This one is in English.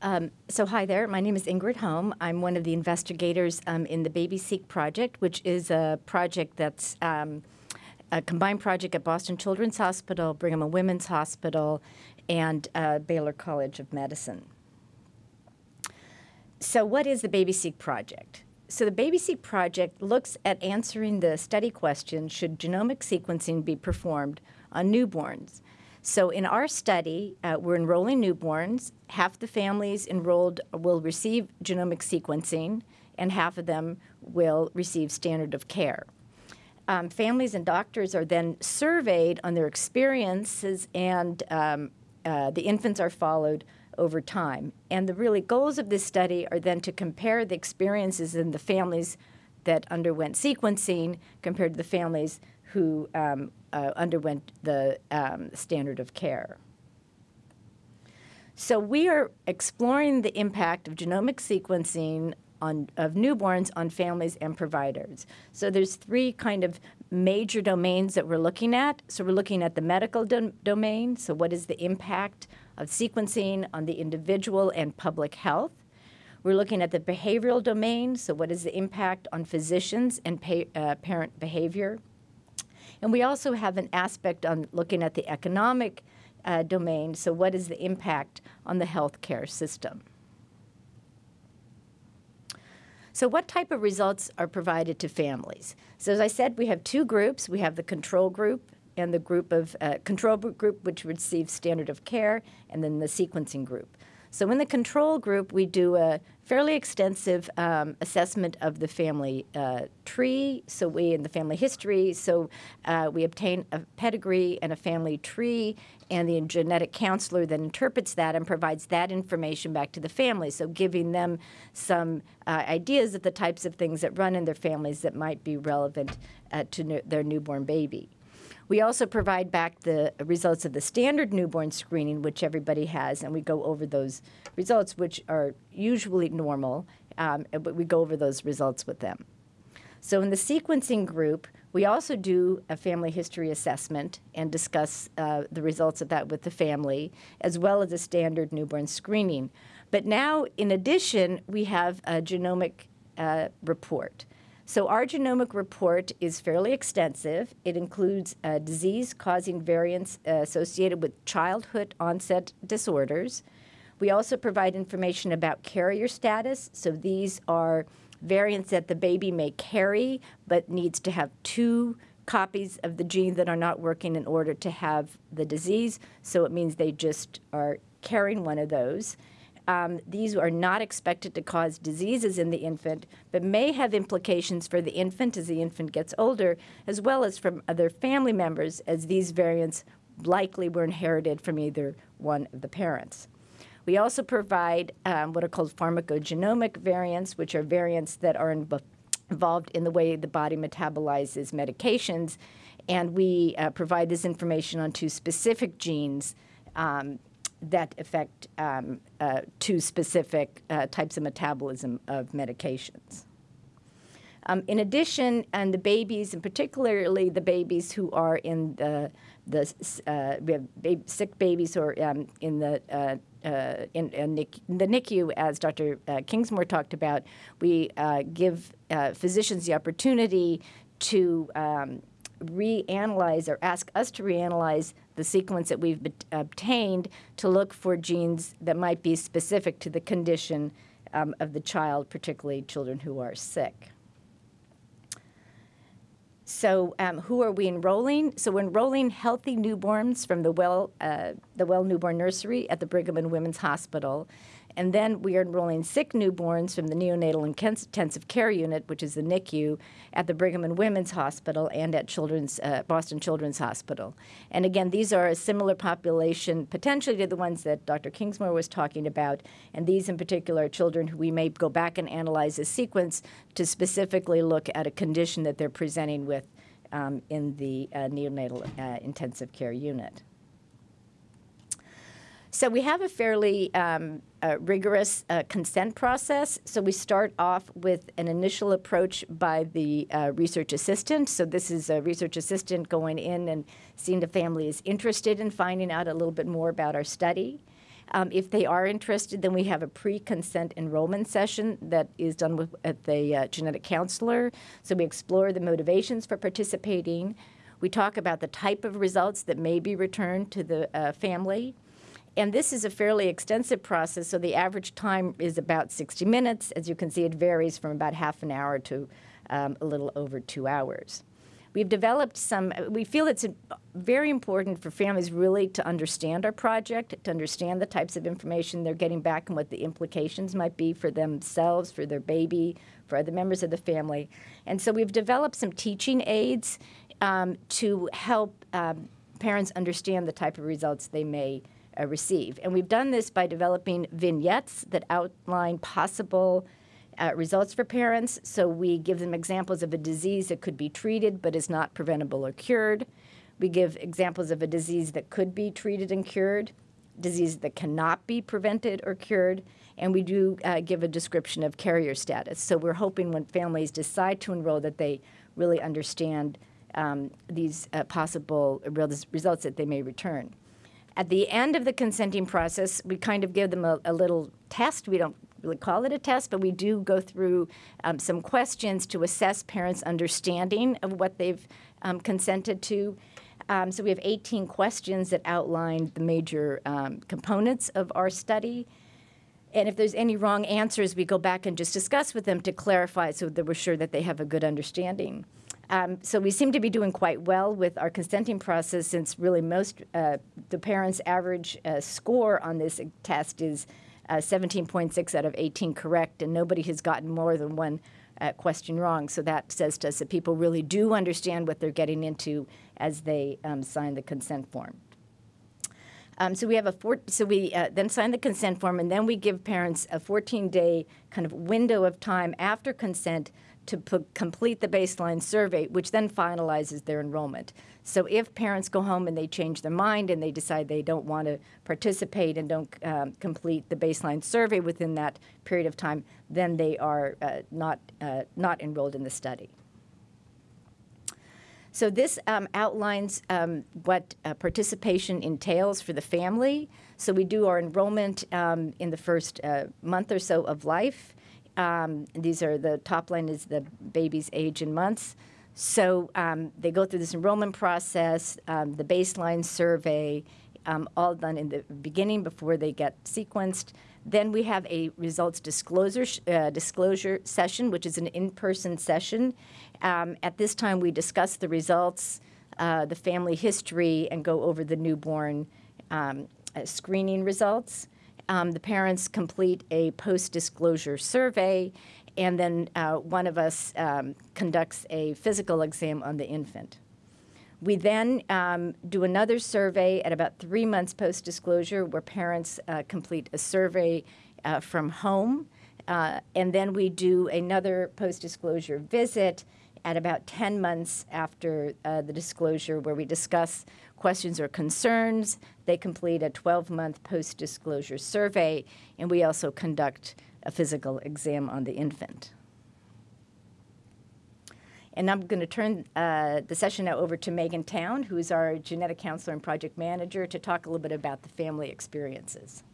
Um, so hi there, my name is Ingrid Holm. I'm one of the investigators um, in the BabySeq project, which is a project that's um, a combined project at Boston Children's Hospital, Brigham and Women's Hospital, and uh, Baylor College of Medicine. So what is the BabySeq project? So the BabySeq project looks at answering the study question, should genomic sequencing be performed on newborns? So in our study, uh, we're enrolling newborns. Half the families enrolled will receive genomic sequencing, and half of them will receive standard of care. Um, families and doctors are then surveyed on their experiences, and um, uh, the infants are followed over time. And the really goals of this study are then to compare the experiences in the families that underwent sequencing compared to the families who um, uh, underwent the um, standard of care. So we are exploring the impact of genomic sequencing on, of newborns on families and providers. So there's three kind of major domains that we're looking at. So we're looking at the medical do domain. So what is the impact of sequencing on the individual and public health? We're looking at the behavioral domain. So what is the impact on physicians and uh, parent behavior? And we also have an aspect on looking at the economic uh, domain. So what is the impact on the healthcare system? So what type of results are provided to families? So as I said, we have two groups. We have the control group and the group of uh, control group, which receives standard of care, and then the sequencing group. So in the control group, we do a fairly extensive um, assessment of the family uh, tree, so we, in the family history, so uh, we obtain a pedigree and a family tree, and the genetic counselor then interprets that and provides that information back to the family, so giving them some uh, ideas of the types of things that run in their families that might be relevant uh, to their newborn baby. We also provide back the results of the standard newborn screening, which everybody has, and we go over those results, which are usually normal, um, but we go over those results with them. So in the sequencing group, we also do a family history assessment and discuss uh, the results of that with the family, as well as a standard newborn screening. But now, in addition, we have a genomic uh, report. So our genomic report is fairly extensive. It includes uh, disease-causing variants uh, associated with childhood onset disorders. We also provide information about carrier status. So these are variants that the baby may carry but needs to have two copies of the gene that are not working in order to have the disease. So it means they just are carrying one of those. Um, these are not expected to cause diseases in the infant, but may have implications for the infant as the infant gets older, as well as from other family members, as these variants likely were inherited from either one of the parents. We also provide um, what are called pharmacogenomic variants, which are variants that are in involved in the way the body metabolizes medications, and we uh, provide this information on two specific genes um, that affect um, uh, two specific uh, types of metabolism of medications. Um, in addition, and the babies, and particularly the babies who are in the, the uh, we have sick babies who are um, in the uh, uh, in, in, the NICU, as Dr. Uh, Kingsmore talked about, we give physicians the opportunity to um, reanalyze or ask us to reanalyze the sequence that we've obtained to look for genes that might be specific to the condition um, of the child, particularly children who are sick. So um, who are we enrolling? So we're enrolling healthy newborns from the Well, uh, the Well Newborn Nursery at the Brigham and Women's Hospital. And then we are enrolling sick newborns from the neonatal intensive care unit, which is the NICU, at the Brigham and Women's Hospital and at Children's, uh, Boston Children's Hospital. And again, these are a similar population potentially to the ones that Dr. Kingsmore was talking about. And these in particular are children who we may go back and analyze a sequence to specifically look at a condition that they're presenting with um, in the uh, neonatal uh, intensive care unit. So we have a fairly um, uh, rigorous uh, consent process. So we start off with an initial approach by the uh, research assistant. So this is a research assistant going in and seeing the family is interested in finding out a little bit more about our study. Um, if they are interested, then we have a pre-consent enrollment session that is done with at the uh, genetic counselor. So we explore the motivations for participating. We talk about the type of results that may be returned to the uh, family. And this is a fairly extensive process, so the average time is about 60 minutes. As you can see, it varies from about half an hour to um, a little over two hours. We've developed some, we feel it's very important for families really to understand our project, to understand the types of information they're getting back and what the implications might be for themselves, for their baby, for other members of the family. And so we've developed some teaching aids um, to help um, parents understand the type of results they may uh, receive. And we've done this by developing vignettes that outline possible uh, results for parents. So we give them examples of a disease that could be treated but is not preventable or cured. We give examples of a disease that could be treated and cured, disease that cannot be prevented or cured, and we do uh, give a description of carrier status. So we're hoping when families decide to enroll that they really understand um, these uh, possible results that they may return. At the end of the consenting process, we kind of give them a, a little test. We don't really call it a test, but we do go through um, some questions to assess parents' understanding of what they've um, consented to. Um, so we have 18 questions that outline the major um, components of our study. And if there's any wrong answers, we go back and just discuss with them to clarify so that we're sure that they have a good understanding. Um, so we seem to be doing quite well with our consenting process since really most, uh, the parents' average uh, score on this test is uh, 17.6 out of 18 correct, and nobody has gotten more than one uh, question wrong. So that says to us that people really do understand what they're getting into as they um, sign the consent form. Um, so we have a four, so we uh, then sign the consent form, and then we give parents a 14-day kind of window of time after consent to complete the baseline survey, which then finalizes their enrollment. So if parents go home and they change their mind and they decide they don't want to participate and don't um, complete the baseline survey within that period of time, then they are uh, not, uh, not enrolled in the study. So this um, outlines um, what uh, participation entails for the family. So we do our enrollment um, in the first uh, month or so of life. Um, these are the top line is the baby's age in months. So um, they go through this enrollment process, um, the baseline survey, um, all done in the beginning before they get sequenced. Then we have a results disclosure uh, disclosure session, which is an in-person session. Um, at this time, we discuss the results, uh, the family history, and go over the newborn um, uh, screening results um, the parents complete a post-disclosure survey, and then uh, one of us um, conducts a physical exam on the infant. We then um, do another survey at about three months post-disclosure where parents uh, complete a survey uh, from home, uh, and then we do another post-disclosure visit at about 10 months after uh, the disclosure where we discuss questions or concerns. They complete a 12-month post-disclosure survey, and we also conduct a physical exam on the infant. And I'm going to turn uh, the session now over to Megan Town, who is our genetic counselor and project manager, to talk a little bit about the family experiences.